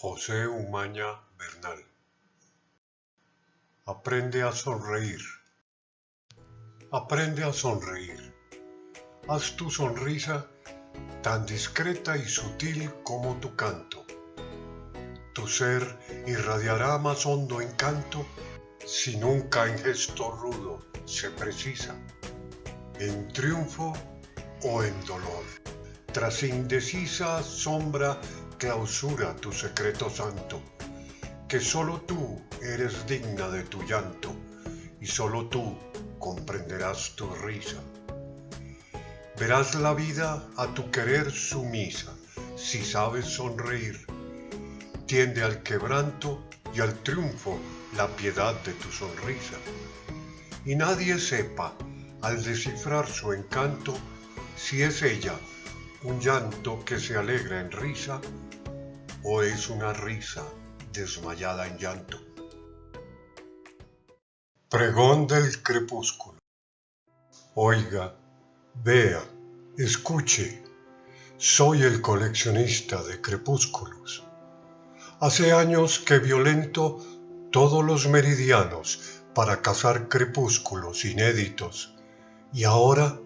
José Umaña Bernal. Aprende a sonreír. Aprende a sonreír. Haz tu sonrisa tan discreta y sutil como tu canto. Tu ser irradiará más hondo encanto si nunca en gesto rudo se precisa, en triunfo o en dolor. Tras indecisa sombra clausura tu secreto santo, que solo tú eres digna de tu llanto y solo tú comprenderás tu risa. Verás la vida a tu querer sumisa si sabes sonreír. Tiende al quebranto y al triunfo la piedad de tu sonrisa. Y nadie sepa, al descifrar su encanto, si es ella un llanto que se alegra en risa o es una risa desmayada en llanto. Pregón del crepúsculo. Oiga, vea, escuche, soy el coleccionista de crepúsculos. Hace años que violento todos los meridianos para cazar crepúsculos inéditos. Y ahora,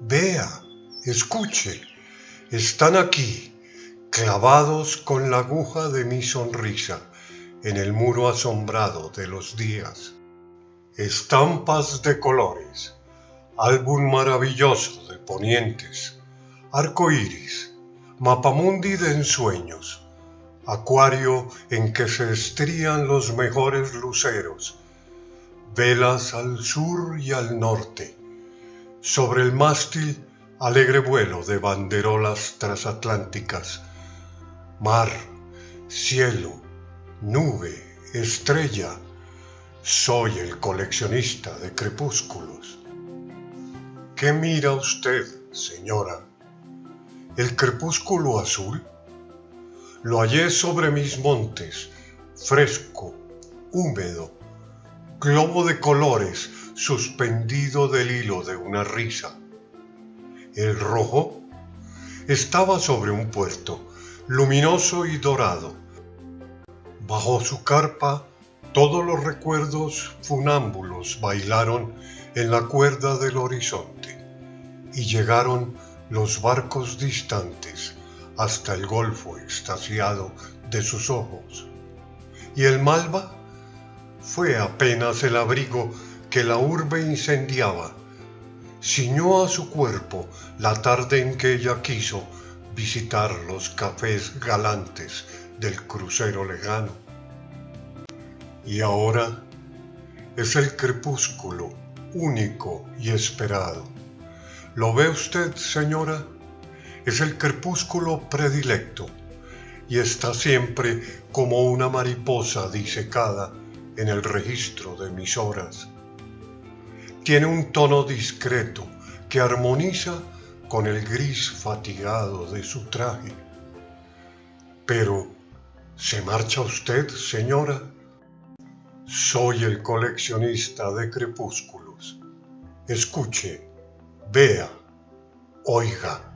vea, escuche, están aquí, clavados con la aguja de mi sonrisa en el muro asombrado de los días. Estampas de colores, álbum maravilloso de ponientes, arco iris, mapamundi de ensueños, acuario en que se estrían los mejores luceros, velas al sur y al norte, sobre el mástil alegre vuelo de banderolas transatlánticas, mar, cielo, nube, estrella, soy el coleccionista de crepúsculos. ¿Qué mira usted, señora? ¿El crepúsculo azul? Lo hallé sobre mis montes, fresco, húmedo, globo de colores suspendido del hilo de una risa el rojo, estaba sobre un puerto, luminoso y dorado. Bajo su carpa, todos los recuerdos funámbulos bailaron en la cuerda del horizonte y llegaron los barcos distantes hasta el golfo extasiado de sus ojos. Y el malva fue apenas el abrigo que la urbe incendiaba ciñó a su cuerpo la tarde en que ella quiso visitar los cafés galantes del crucero lejano. Y ahora es el crepúsculo único y esperado. ¿Lo ve usted, señora? Es el crepúsculo predilecto y está siempre como una mariposa disecada en el registro de mis horas tiene un tono discreto que armoniza con el gris fatigado de su traje. Pero, ¿se marcha usted, señora? Soy el coleccionista de crepúsculos. Escuche, vea, oiga.